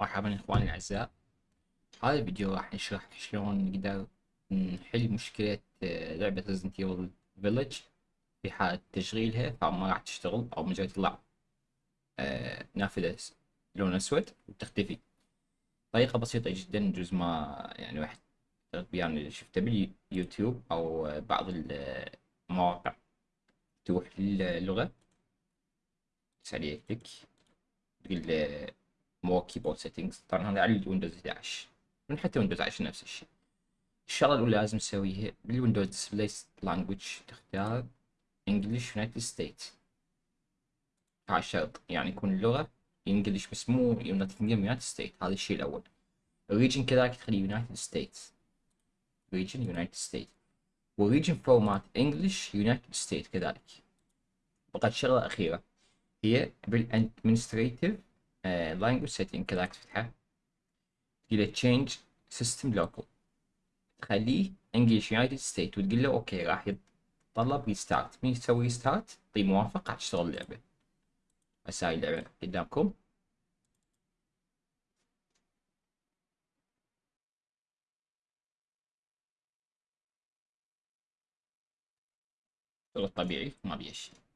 مرحبا إخواني الأعزاء. هذا الفيديو راح نشرح شلون نقدر نحل مشكلة آه، لعبة Resident Evil Village في حالة تشغيلها فما راح تشتغل أو مجرد يطلع آه، نافذة لون أسود وتختفي. طريقة بسيطة جدا جزء ما يعني واحد يعني شفته باليوتيوب أو بعض المواقع تروح للغة. تسوي click. تقول more keyboard settings طبعا هذا على ال Windows 11 من حتى Windows 10 نفس الشيء. الشغله الأولى لازم نسويها بال Windows display language تختار English United State هاي الشرط يعني يكون اللغة English بس مو United State هذا الشيء الأول. ال region كذلك تخليه United State region United State وال region format English United State كذلك. بقت شغلة أخيرة. هي بال administrative language setting كذاك تفتحه تقول change system locale. تخليه English United State وتقول له okay راح يتطلب restart من يسوي restart طيب موافق راح تشتغل اللعبة. هسه هاي اللعبة قدامكم. شغل طبيعي ما بيه شيء.